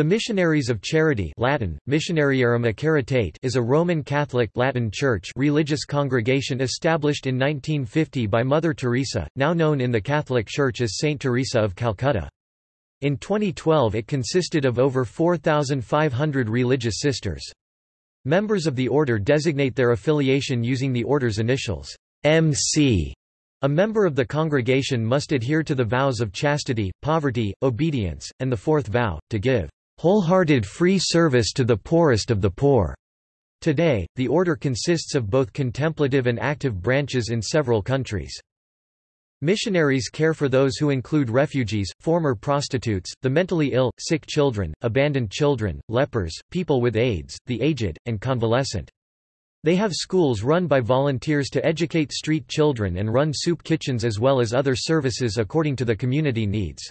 The Missionaries of Charity Latin, Missionariarum is a Roman Catholic Latin Church religious congregation established in 1950 by Mother Teresa, now known in the Catholic Church as Saint Teresa of Calcutta. In 2012 it consisted of over 4,500 religious sisters. Members of the order designate their affiliation using the order's initials, MC. A member of the congregation must adhere to the vows of chastity, poverty, obedience, and the fourth vow, to give wholehearted free service to the poorest of the poor. Today, the order consists of both contemplative and active branches in several countries. Missionaries care for those who include refugees, former prostitutes, the mentally ill, sick children, abandoned children, lepers, people with AIDS, the aged, and convalescent. They have schools run by volunteers to educate street children and run soup kitchens as well as other services according to the community needs.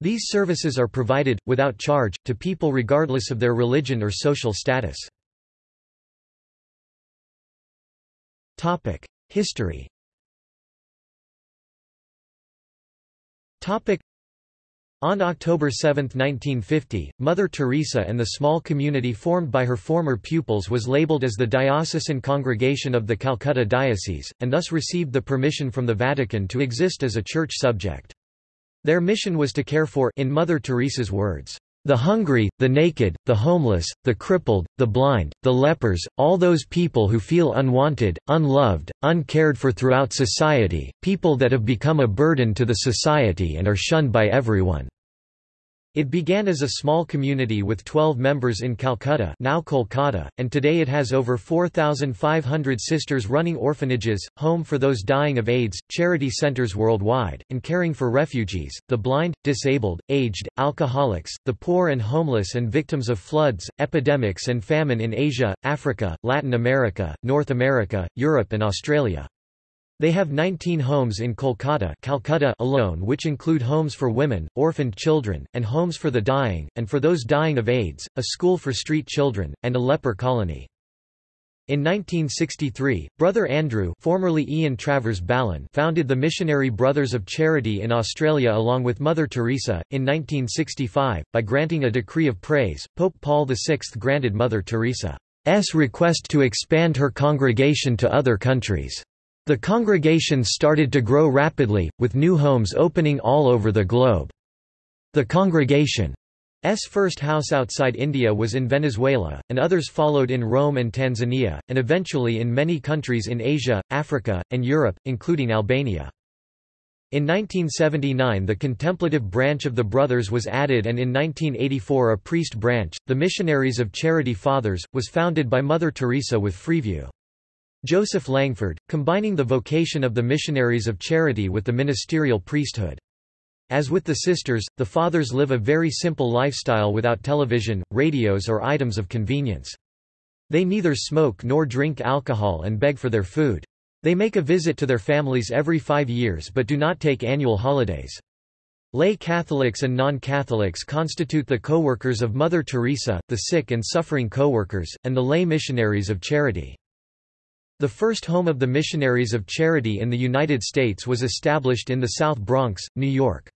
These services are provided, without charge, to people regardless of their religion or social status. History on October 7, 1950, Mother Teresa and the small community formed by her former pupils was labeled as the Diocesan Congregation of the Calcutta Diocese, and thus received the permission from the Vatican to exist as a church subject. Their mission was to care for in Mother Teresa's words, the hungry, the naked, the homeless, the crippled, the blind, the lepers, all those people who feel unwanted, unloved, uncared for throughout society, people that have become a burden to the society and are shunned by everyone. It began as a small community with 12 members in Calcutta now Kolkata, and today it has over 4,500 sisters running orphanages, home for those dying of AIDS, charity centers worldwide, and caring for refugees, the blind, disabled, aged, alcoholics, the poor and homeless and victims of floods, epidemics and famine in Asia, Africa, Latin America, North America, Europe and Australia. They have 19 homes in Kolkata Calcutta alone which include homes for women, orphaned children, and homes for the dying, and for those dying of AIDS, a school for street children, and a leper colony. In 1963, Brother Andrew formerly Ian Travers Ballin founded the Missionary Brothers of Charity in Australia along with Mother Teresa. In 1965, by granting a decree of praise, Pope Paul VI granted Mother Teresa's request to expand her congregation to other countries. The congregation started to grow rapidly, with new homes opening all over the globe. The congregation's first house outside India was in Venezuela, and others followed in Rome and Tanzania, and eventually in many countries in Asia, Africa, and Europe, including Albania. In 1979 the contemplative branch of the Brothers was added and in 1984 a priest branch, the Missionaries of Charity Fathers, was founded by Mother Teresa with Freeview. Joseph Langford, combining the vocation of the missionaries of charity with the ministerial priesthood. As with the sisters, the fathers live a very simple lifestyle without television, radios or items of convenience. They neither smoke nor drink alcohol and beg for their food. They make a visit to their families every five years but do not take annual holidays. Lay Catholics and non-Catholics constitute the co-workers of Mother Teresa, the sick and suffering co-workers, and the lay missionaries of charity. The first home of the Missionaries of Charity in the United States was established in the South Bronx, New York.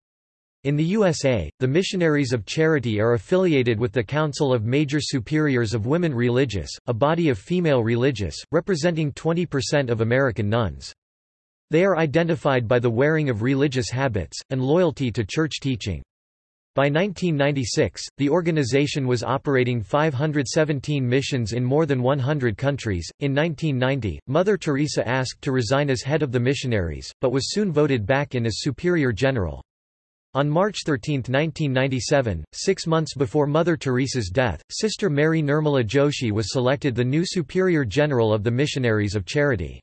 In the USA, the Missionaries of Charity are affiliated with the Council of Major Superiors of Women Religious, a body of female religious, representing 20% of American nuns. They are identified by the wearing of religious habits, and loyalty to church teaching. By 1996, the organization was operating 517 missions in more than 100 countries. In 1990, Mother Teresa asked to resign as head of the missionaries, but was soon voted back in as Superior General. On March 13, 1997, six months before Mother Teresa's death, Sister Mary Nirmala Joshi was selected the new Superior General of the Missionaries of Charity.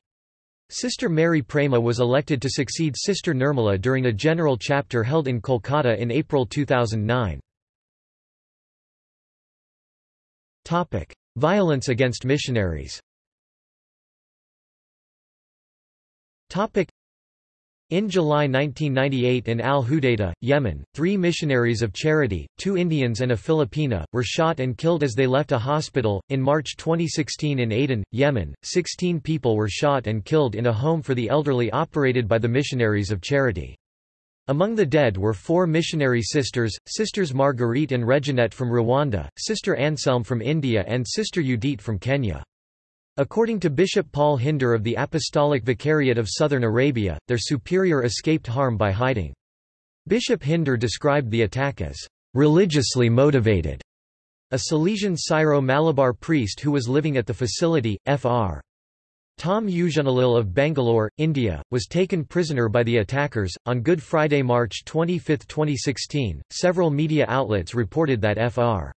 Sister Mary Prema was elected to succeed Sister Nirmala during a general chapter held in Kolkata in April 2009. Violence against missionaries in July 1998 in Al Hudaydah, Yemen, three missionaries of charity, two Indians and a Filipina, were shot and killed as they left a hospital. In March 2016 in Aden, Yemen, 16 people were shot and killed in a home for the elderly operated by the missionaries of charity. Among the dead were four missionary sisters, Sisters Marguerite and Reginette from Rwanda, Sister Anselm from India and Sister Judith from Kenya. According to Bishop Paul Hinder of the Apostolic Vicariate of Southern Arabia, their superior escaped harm by hiding. Bishop Hinder described the attack as religiously motivated. A Salesian Syro-Malabar priest who was living at the facility, Fr. Tom Uzhunnalil of Bangalore, India, was taken prisoner by the attackers. On Good Friday, March 25, 2016, several media outlets reported that Fr.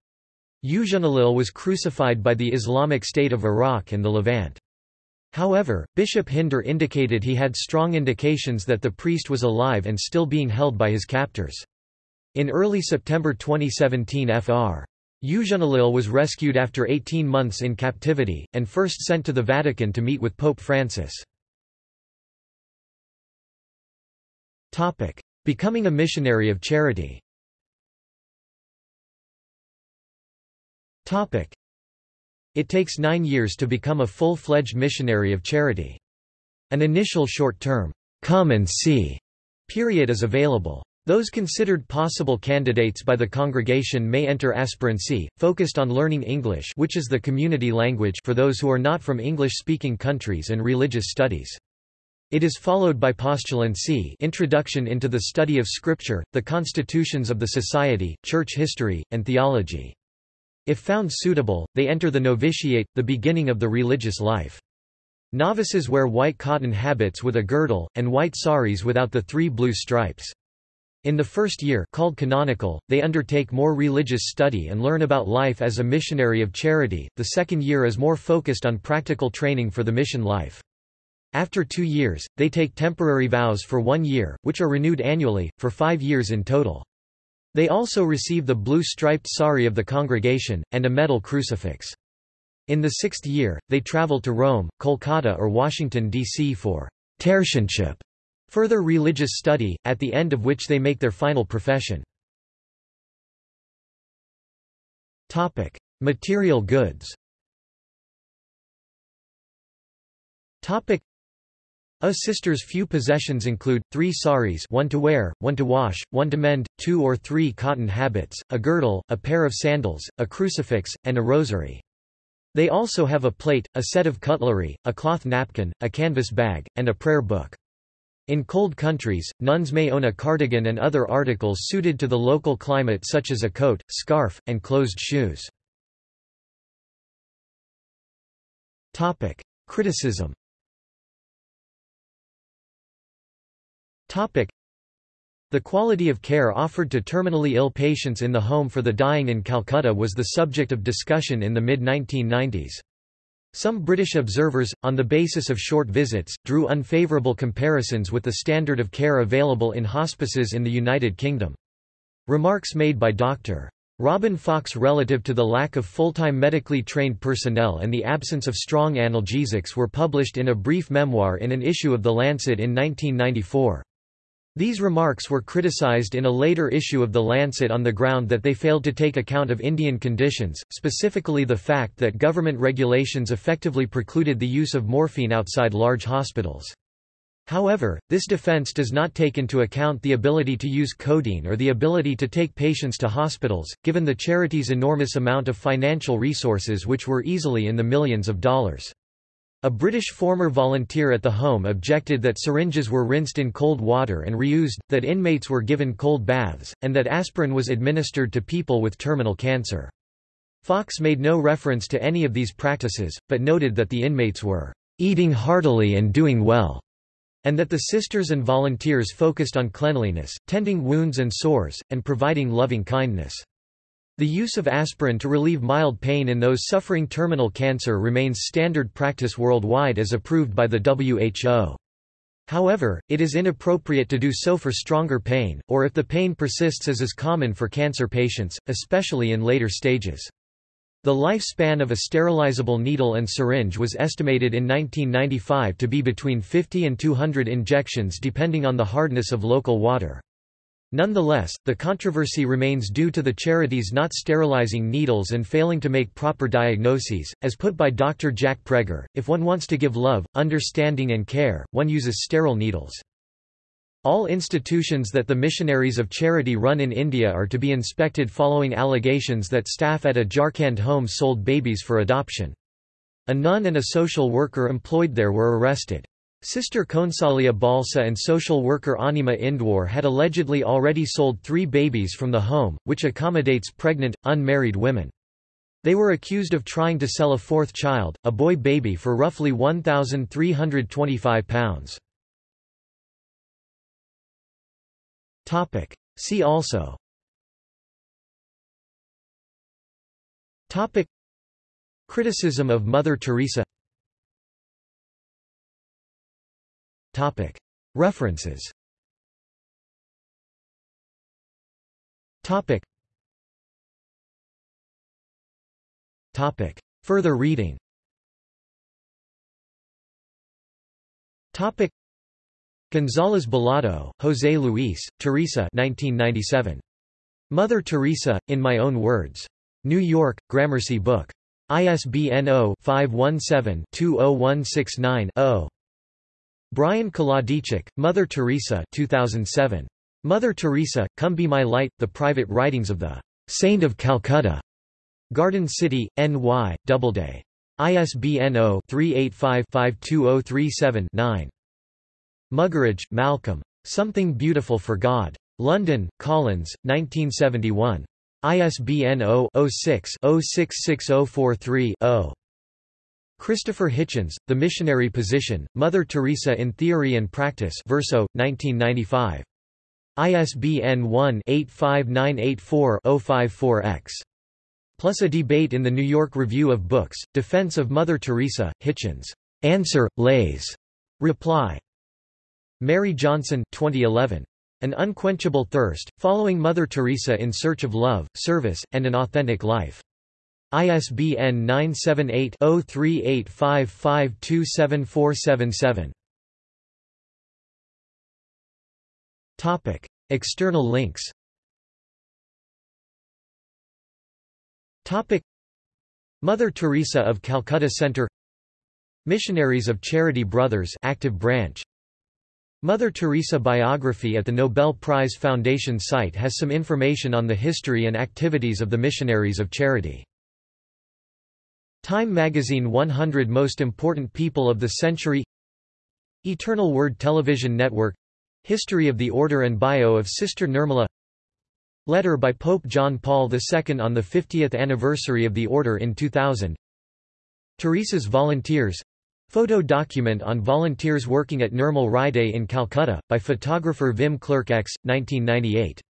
Uzhunnalil was crucified by the Islamic State of Iraq and the Levant. However, Bishop Hinder indicated he had strong indications that the priest was alive and still being held by his captors. In early September 2017 Fr. Uzhunnalil was rescued after 18 months in captivity, and first sent to the Vatican to meet with Pope Francis. Becoming a missionary of charity It takes nine years to become a full-fledged missionary of charity. An initial short-term, come and see period is available. Those considered possible candidates by the congregation may enter aspirancy, focused on learning English which is the community language for those who are not from English-speaking countries and religious studies. It is followed by postulancy introduction into the study of Scripture, the constitutions of the society, church history, and theology. If found suitable, they enter the novitiate, the beginning of the religious life. Novices wear white cotton habits with a girdle, and white saris without the three blue stripes. In the first year called canonical, they undertake more religious study and learn about life as a missionary of charity, the second year is more focused on practical training for the mission life. After two years, they take temporary vows for one year, which are renewed annually, for five years in total. They also receive the blue-striped sari of the congregation, and a metal crucifix. In the sixth year, they travel to Rome, Kolkata or Washington, D.C. for tertianship Further religious study, at the end of which they make their final profession. Topic. Material goods a sister's few possessions include, three saris one to wear, one to wash, one to mend, two or three cotton habits, a girdle, a pair of sandals, a crucifix, and a rosary. They also have a plate, a set of cutlery, a cloth napkin, a canvas bag, and a prayer book. In cold countries, nuns may own a cardigan and other articles suited to the local climate such as a coat, scarf, and closed shoes. Criticism the quality of care offered to terminally ill patients in the home for the dying in Calcutta was the subject of discussion in the mid-1990s. Some British observers, on the basis of short visits, drew unfavourable comparisons with the standard of care available in hospices in the United Kingdom. Remarks made by Dr. Robin Fox relative to the lack of full-time medically trained personnel and the absence of strong analgesics were published in a brief memoir in an issue of The Lancet in 1994. These remarks were criticized in a later issue of The Lancet on the ground that they failed to take account of Indian conditions, specifically the fact that government regulations effectively precluded the use of morphine outside large hospitals. However, this defense does not take into account the ability to use codeine or the ability to take patients to hospitals, given the charity's enormous amount of financial resources which were easily in the millions of dollars. A British former volunteer at the home objected that syringes were rinsed in cold water and reused, that inmates were given cold baths, and that aspirin was administered to people with terminal cancer. Fox made no reference to any of these practices, but noted that the inmates were eating heartily and doing well, and that the sisters and volunteers focused on cleanliness, tending wounds and sores, and providing loving kindness. The use of aspirin to relieve mild pain in those suffering terminal cancer remains standard practice worldwide as approved by the WHO. However, it is inappropriate to do so for stronger pain, or if the pain persists as is common for cancer patients, especially in later stages. The lifespan of a sterilizable needle and syringe was estimated in 1995 to be between 50 and 200 injections depending on the hardness of local water. Nonetheless, the controversy remains due to the charities not sterilizing needles and failing to make proper diagnoses, as put by Dr. Jack Prager, if one wants to give love, understanding and care, one uses sterile needles. All institutions that the Missionaries of Charity run in India are to be inspected following allegations that staff at a Jharkhand home sold babies for adoption. A nun and a social worker employed there were arrested. Sister Konsalia Balsa and social worker Anima Indwar had allegedly already sold three babies from the home, which accommodates pregnant, unmarried women. They were accused of trying to sell a fourth child, a boy baby for roughly £1,325. See also Criticism of Mother Teresa Topic References Topic Topic Further reading Topic González Balado, José Luis, Teresa 1997. Mother Teresa, In My Own Words. New York, Gramercy Book. ISBN 0-517-20169-0. Brian Kolodiejchuk, Mother Teresa 2007. Mother Teresa, Come Be My Light, The Private Writings of the Saint of Calcutta. Garden City, NY, Doubleday. ISBN 0-385-52037-9. Muggeridge, Malcolm. Something Beautiful for God. London, Collins, 1971. ISBN 0-06-066043-0. Christopher Hitchens, The Missionary Position, Mother Teresa in Theory and Practice Verso, 1995. ISBN 1-85984-054-X. Plus a debate in the New York Review of Books, Defense of Mother Teresa, Hitchens. Answer, Leys. Reply. Mary Johnson 2011. An Unquenchable Thirst, Following Mother Teresa in Search of Love, Service, and an Authentic Life. ISBN 978-0385527477. Topic. External links Topic. Mother Teresa of Calcutta Center Missionaries of Charity Brothers active branch Mother Teresa biography at the Nobel Prize Foundation site has some information on the history and activities of the Missionaries of Charity. Time magazine 100 Most Important People of the Century Eternal Word Television Network History of the Order and Bio of Sister Nirmala Letter by Pope John Paul II on the 50th anniversary of the Order in 2000 Teresa's Volunteers Photo document on volunteers working at Nirmal Hriday in Calcutta, by photographer Wim Klerkx, 1998.